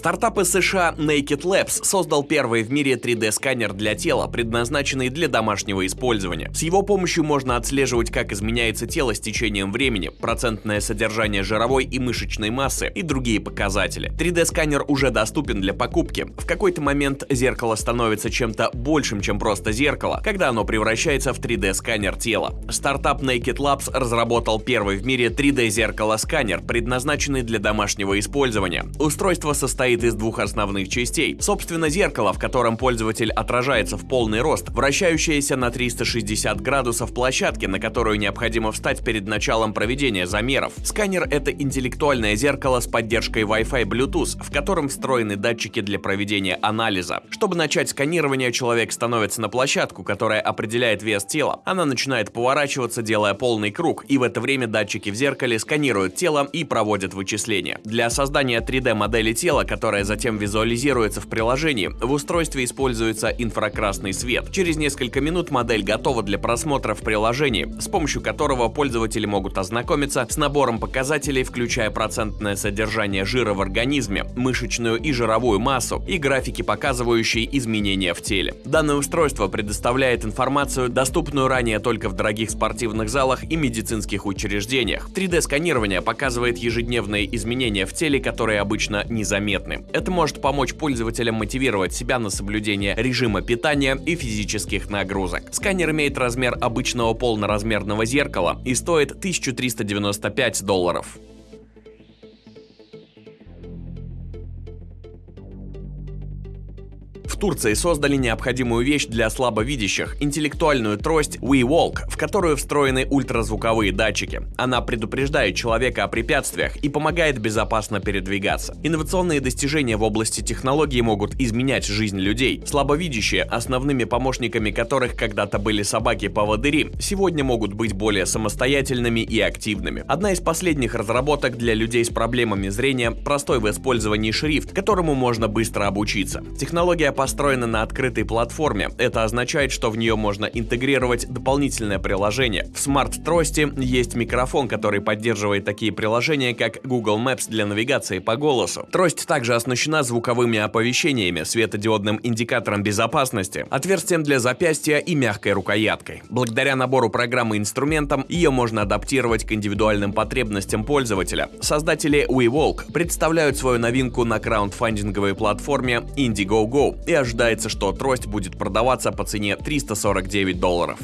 Стартап из США Naked Labs создал первый в мире 3D-сканер для тела, предназначенный для домашнего использования. С его помощью можно отслеживать, как изменяется тело с течением времени, процентное содержание жировой и мышечной массы и другие показатели. 3D-сканер уже доступен для покупки. В какой-то момент зеркало становится чем-то большим, чем просто зеркало, когда оно превращается в 3D-сканер тела. Стартап Naked Labs разработал первый в мире 3D-зеркало-сканер, предназначенный для домашнего использования. Устройство состоит из двух основных частей. Собственно, зеркало, в котором пользователь отражается в полный рост, вращающееся на 360 градусов площадки, на которую необходимо встать перед началом проведения замеров. Сканер — это интеллектуальное зеркало с поддержкой Wi-Fi Bluetooth, в котором встроены датчики для проведения анализа. Чтобы начать сканирование, человек становится на площадку, которая определяет вес тела. Она начинает поворачиваться, делая полный круг, и в это время датчики в зеркале сканируют тело и проводят вычисления. Для создания 3D-модели тела, затем визуализируется в приложении, в устройстве используется инфракрасный свет. Через несколько минут модель готова для просмотра в приложении, с помощью которого пользователи могут ознакомиться с набором показателей, включая процентное содержание жира в организме, мышечную и жировую массу и графики, показывающие изменения в теле. Данное устройство предоставляет информацию, доступную ранее только в дорогих спортивных залах и медицинских учреждениях. 3D-сканирование показывает ежедневные изменения в теле, которые обычно незаметны. Это может помочь пользователям мотивировать себя на соблюдение режима питания и физических нагрузок. Сканер имеет размер обычного полноразмерного зеркала и стоит 1395 долларов. Турции создали необходимую вещь для слабовидящих – интеллектуальную трость WeWalk, в которую встроены ультразвуковые датчики. Она предупреждает человека о препятствиях и помогает безопасно передвигаться. Инновационные достижения в области технологий могут изменять жизнь людей. Слабовидящие, основными помощниками которых когда-то были собаки-поводыри, сегодня могут быть более самостоятельными и активными. Одна из последних разработок для людей с проблемами зрения – простой в использовании шрифт, которому можно быстро обучиться. Технология построена на открытой платформе. Это означает, что в нее можно интегрировать дополнительное приложение. В смарт-трости есть микрофон, который поддерживает такие приложения, как Google Maps для навигации по голосу. Трость также оснащена звуковыми оповещениями, светодиодным индикатором безопасности, отверстием для запястья и мягкой рукояткой. Благодаря набору программы инструментам ее можно адаптировать к индивидуальным потребностям пользователя. Создатели WeWalk представляют свою новинку на краундфандинговой платформе Indiegogo и ожидается, что трость будет продаваться по цене 349 долларов.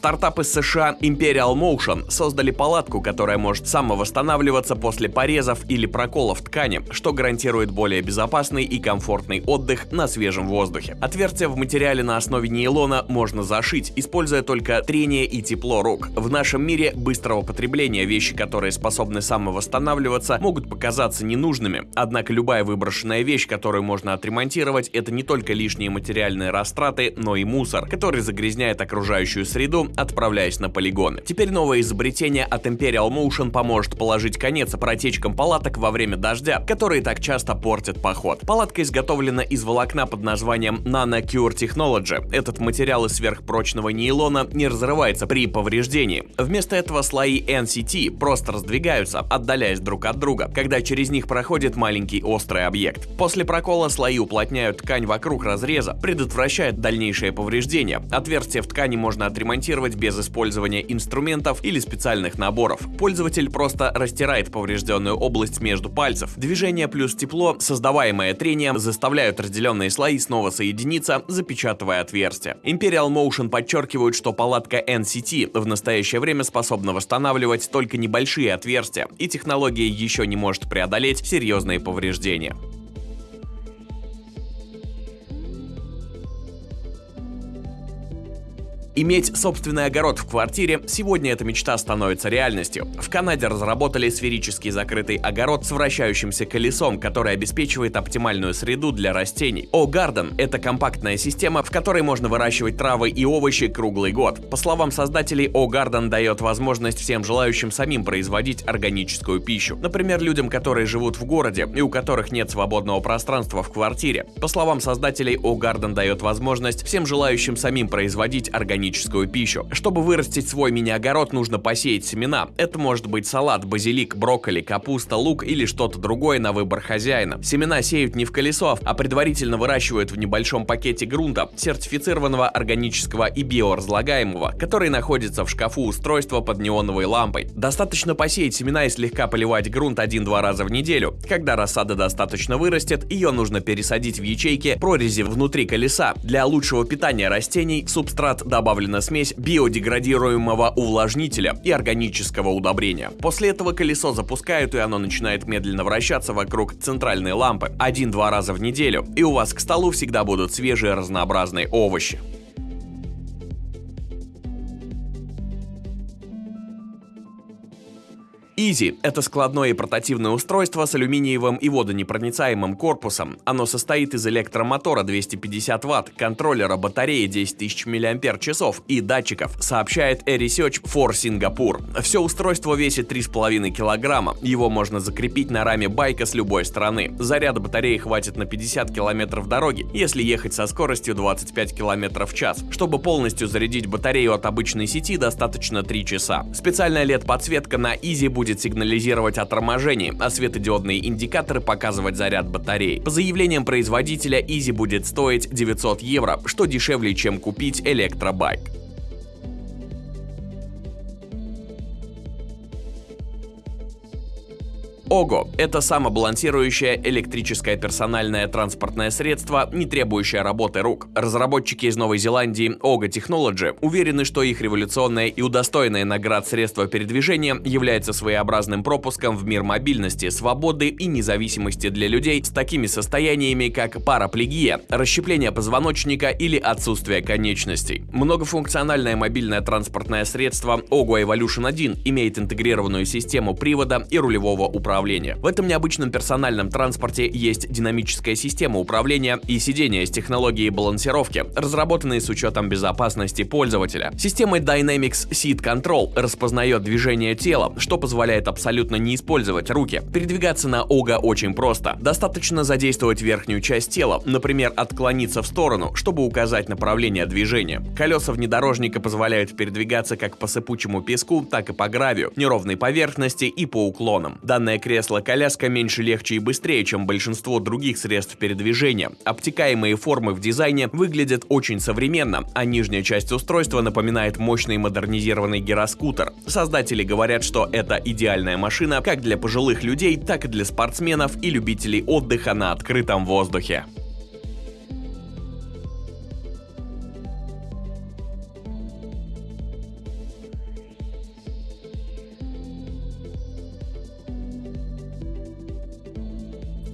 Стартап из США Imperial Motion создали палатку, которая может самовосстанавливаться после порезов или проколов ткани, что гарантирует более безопасный и комфортный отдых на свежем воздухе. Отверстие в материале на основе нейлона можно зашить, используя только трение и тепло рук. В нашем мире быстрого потребления вещи, которые способны самовосстанавливаться, могут показаться ненужными. Однако любая выброшенная вещь, которую можно отремонтировать, это не только лишние материальные растраты, но и мусор, который загрязняет окружающую среду отправляясь на полигоны. Теперь новое изобретение от Imperial Motion поможет положить конец протечкам палаток во время дождя, которые так часто портят поход. Палатка изготовлена из волокна под названием Nano Cure Technology. Этот материал из сверхпрочного нейлона не разрывается при повреждении. Вместо этого слои NCT просто раздвигаются, отдаляясь друг от друга, когда через них проходит маленький острый объект. После прокола слои уплотняют ткань вокруг разреза, предотвращают дальнейшее повреждение. Отверстие в ткани можно отремонтировать монтировать без использования инструментов или специальных наборов. Пользователь просто растирает поврежденную область между пальцев. Движение плюс тепло, создаваемое трением, заставляют разделенные слои снова соединиться, запечатывая отверстие. Imperial Motion подчеркивают, что палатка NCT в настоящее время способна восстанавливать только небольшие отверстия, и технология еще не может преодолеть серьезные повреждения. Иметь собственный огород в квартире – сегодня эта мечта становится реальностью. В Канаде разработали сферический закрытый огород с вращающимся колесом, который обеспечивает оптимальную среду для растений. O-Garden – это компактная система, в которой можно выращивать травы и овощи круглый год. По словам создателей, O-Garden дает возможность всем желающим самим производить органическую пищу. Например, людям, которые живут в городе и у которых нет свободного пространства в квартире. По словам создателей, O-Garden дает возможность всем желающим самим производить органическую органическую пищу. Чтобы вырастить свой мини-огород, нужно посеять семена. Это может быть салат, базилик, брокколи, капуста, лук или что-то другое на выбор хозяина. Семена сеют не в колесо, а предварительно выращивают в небольшом пакете грунта, сертифицированного органического и биоразлагаемого, который находится в шкафу устройства под неоновой лампой. Достаточно посеять семена и слегка поливать грунт один-два раза в неделю. Когда рассада достаточно вырастет, ее нужно пересадить в ячейки прорези внутри колеса. Для лучшего питания растений субстрат добавлена смесь биодеградируемого увлажнителя и органического удобрения. После этого колесо запускают и оно начинает медленно вращаться вокруг центральной лампы один-два раза в неделю, и у вас к столу всегда будут свежие разнообразные овощи. Easy – это складное и портативное устройство с алюминиевым и водонепроницаемым корпусом. Оно состоит из электромотора 250 Вт, контроллера батареи 10 тысяч мАч и датчиков, сообщает AirResearch for Singapore. Все устройство весит 3,5 кг. Его можно закрепить на раме байка с любой стороны. Заряда батареи хватит на 50 км дороги, если ехать со скоростью 25 км в час. Чтобы полностью зарядить батарею от обычной сети, достаточно 3 часа. Специальная LED-подсветка на Easy будет будет сигнализировать о торможении, а светодиодные индикаторы показывать заряд батареи. По заявлениям производителя, Easy будет стоить 900 евро, что дешевле, чем купить электробайк. ОГО – это самобалансирующее электрическое персональное транспортное средство, не требующее работы рук. Разработчики из Новой Зеландии ОГО Technology уверены, что их революционное и удостоенное наград средство передвижения является своеобразным пропуском в мир мобильности, свободы и независимости для людей с такими состояниями, как параплегия, расщепление позвоночника или отсутствие конечностей. Многофункциональное мобильное транспортное средство ОГО Evolution 1 имеет интегрированную систему привода и рулевого управления управления. В этом необычном персональном транспорте есть динамическая система управления и сидения с технологией балансировки, разработанные с учетом безопасности пользователя. Система Dynamics Seat Control распознает движение тела, что позволяет абсолютно не использовать руки. Передвигаться на ОГА очень просто. Достаточно задействовать верхнюю часть тела, например, отклониться в сторону, чтобы указать направление движения. Колеса внедорожника позволяют передвигаться как по сыпучему песку, так и по гравию, неровной поверхности и по уклонам. Данная кресло-коляска меньше, легче и быстрее, чем большинство других средств передвижения. Обтекаемые формы в дизайне выглядят очень современно, а нижняя часть устройства напоминает мощный модернизированный гироскутер. Создатели говорят, что это идеальная машина как для пожилых людей, так и для спортсменов и любителей отдыха на открытом воздухе.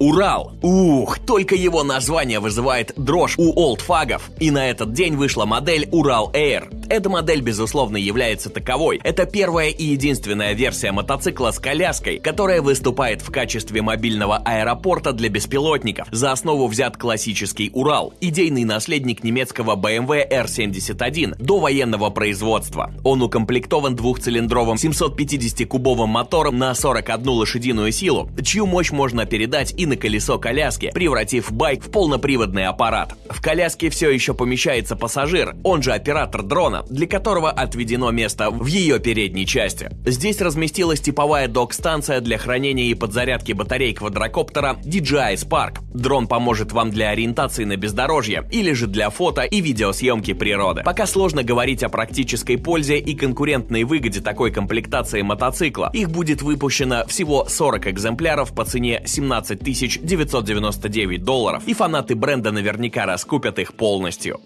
Урал. Ух, только его название вызывает дрожь у олдфагов. И на этот день вышла модель Урал Air. Эта модель, безусловно, является таковой. Это первая и единственная версия мотоцикла с коляской, которая выступает в качестве мобильного аэропорта для беспилотников. За основу взят классический Урал, идейный наследник немецкого BMW R71 до военного производства. Он укомплектован двухцилиндровым 750-кубовым мотором на 41 лошадиную силу, чью мощь можно передать и на колесо коляски, превратив байк в полноприводный аппарат. В коляске все еще помещается пассажир, он же оператор дрона, дрона, для которого отведено место в ее передней части. Здесь разместилась типовая док-станция для хранения и подзарядки батарей квадрокоптера DJI Spark. Дрон поможет вам для ориентации на бездорожье или же для фото и видеосъемки природы. Пока сложно говорить о практической пользе и конкурентной выгоде такой комплектации мотоцикла. Их будет выпущено всего 40 экземпляров по цене 17 999 долларов, и фанаты бренда наверняка раскупят их полностью.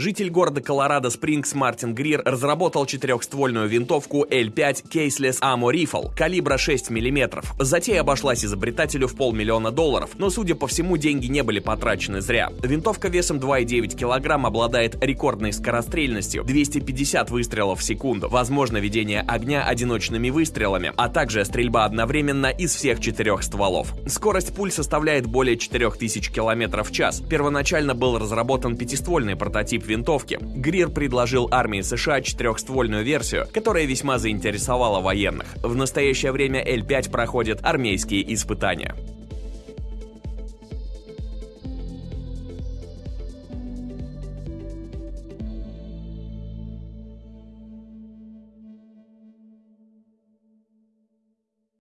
Житель города Колорадо Спрингс Мартин Грир разработал четырехствольную винтовку L5 Caseless Ammo Rifle калибра 6 мм. Затея обошлась изобретателю в полмиллиона долларов, но, судя по всему, деньги не были потрачены зря. Винтовка весом 2,9 кг обладает рекордной скорострельностью 250 выстрелов в секунду, возможно ведение огня одиночными выстрелами, а также стрельба одновременно из всех четырех стволов. Скорость пуль составляет более 4000 км в час. Первоначально был разработан пятиствольный прототип винтовки. Грир предложил армии США четырехствольную версию, которая весьма заинтересовала военных. В настоящее время L5 проходит армейские испытания.